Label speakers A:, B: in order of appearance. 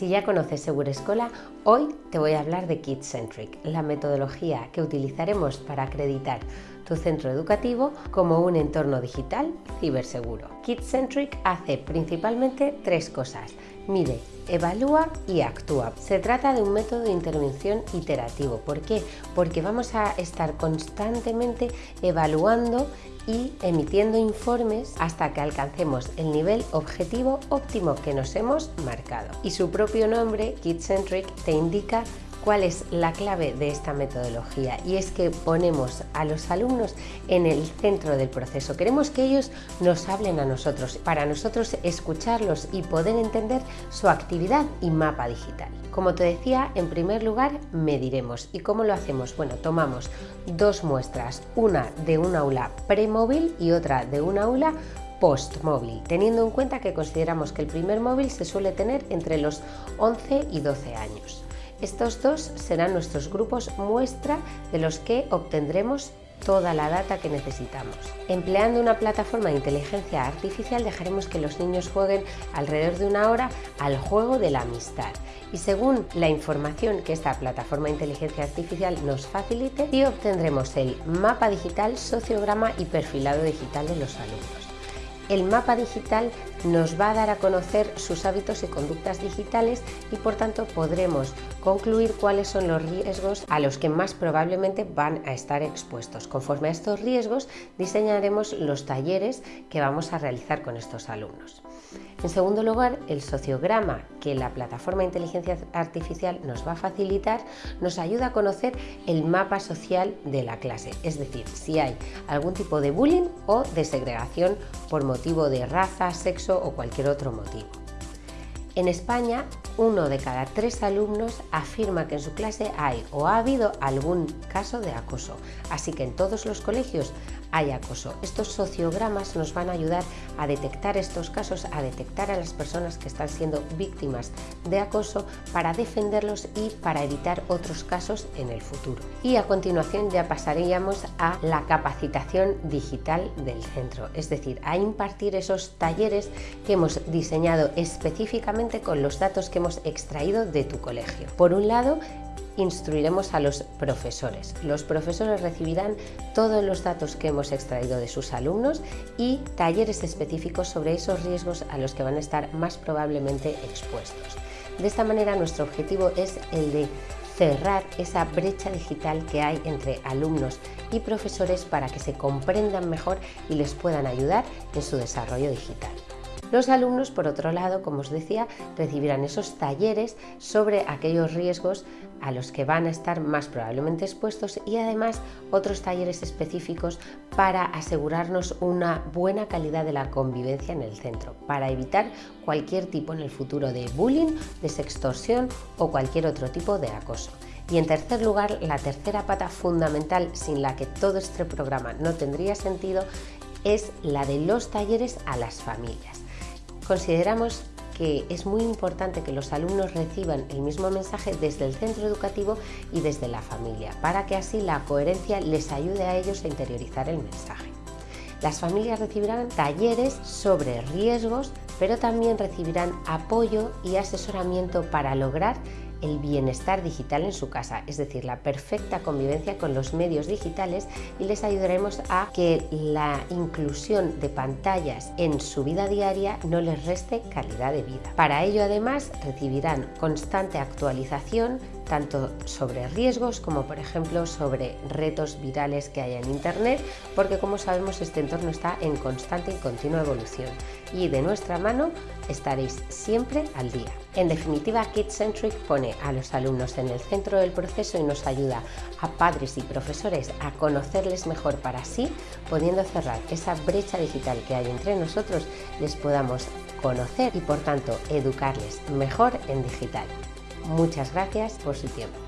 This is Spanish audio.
A: Si ya conoces Segura Escola, hoy te voy a hablar de KidCentric, la metodología que utilizaremos para acreditar tu centro educativo como un entorno digital ciberseguro. KidCentric hace principalmente tres cosas. Mide, evalúa y actúa. Se trata de un método de intervención iterativo. ¿Por qué? Porque vamos a estar constantemente evaluando y emitiendo informes hasta que alcancemos el nivel objetivo óptimo que nos hemos marcado. Y su propio nombre, KidCentric, te indica cuál es la clave de esta metodología y es que ponemos a los alumnos en el centro del proceso. Queremos que ellos nos hablen a nosotros, para nosotros escucharlos y poder entender su actividad y mapa digital. Como te decía, en primer lugar mediremos. ¿Y cómo lo hacemos? Bueno, tomamos dos muestras, una de un aula premóvil y otra de un aula post-móvil, teniendo en cuenta que consideramos que el primer móvil se suele tener entre los 11 y 12 años. Estos dos serán nuestros grupos muestra de los que obtendremos toda la data que necesitamos. Empleando una plataforma de inteligencia artificial dejaremos que los niños jueguen alrededor de una hora al juego de la amistad y según la información que esta plataforma de inteligencia artificial nos facilite obtendremos el mapa digital, sociograma y perfilado digital de los alumnos. El mapa digital nos va a dar a conocer sus hábitos y conductas digitales y por tanto podremos concluir cuáles son los riesgos a los que más probablemente van a estar expuestos. Conforme a estos riesgos diseñaremos los talleres que vamos a realizar con estos alumnos. En segundo lugar, el sociograma que la plataforma de inteligencia artificial nos va a facilitar nos ayuda a conocer el mapa social de la clase, es decir, si hay algún tipo de bullying o de segregación por motivo de raza, sexo o cualquier otro motivo. En España, uno de cada tres alumnos afirma que en su clase hay o ha habido algún caso de acoso, así que en todos los colegios hay acoso. Estos sociogramas nos van a ayudar a detectar estos casos, a detectar a las personas que están siendo víctimas de acoso para defenderlos y para evitar otros casos en el futuro. Y a continuación ya pasaríamos a la capacitación digital del centro, es decir, a impartir esos talleres que hemos diseñado específicamente con los datos que hemos extraído de tu colegio. Por un lado, instruiremos a los profesores. Los profesores recibirán todos los datos que hemos extraído de sus alumnos y talleres específicos sobre esos riesgos a los que van a estar más probablemente expuestos. De esta manera nuestro objetivo es el de cerrar esa brecha digital que hay entre alumnos y profesores para que se comprendan mejor y les puedan ayudar en su desarrollo digital. Los alumnos, por otro lado, como os decía, recibirán esos talleres sobre aquellos riesgos a los que van a estar más probablemente expuestos y además otros talleres específicos para asegurarnos una buena calidad de la convivencia en el centro, para evitar cualquier tipo en el futuro de bullying, de sextorsión o cualquier otro tipo de acoso. Y en tercer lugar, la tercera pata fundamental sin la que todo este programa no tendría sentido es la de los talleres a las familias. Consideramos que es muy importante que los alumnos reciban el mismo mensaje desde el centro educativo y desde la familia, para que así la coherencia les ayude a ellos a interiorizar el mensaje. Las familias recibirán talleres sobre riesgos, pero también recibirán apoyo y asesoramiento para lograr el bienestar digital en su casa, es decir, la perfecta convivencia con los medios digitales y les ayudaremos a que la inclusión de pantallas en su vida diaria no les reste calidad de vida. Para ello además recibirán constante actualización tanto sobre riesgos como por ejemplo sobre retos virales que hay en Internet, porque como sabemos este entorno está en constante y continua evolución y de nuestra mano estaréis siempre al día. En definitiva, KidCentric pone a los alumnos en el centro del proceso y nos ayuda a padres y profesores a conocerles mejor para así, pudiendo cerrar esa brecha digital que hay entre nosotros, les podamos conocer y por tanto educarles mejor en digital. Muchas gracias por su tiempo.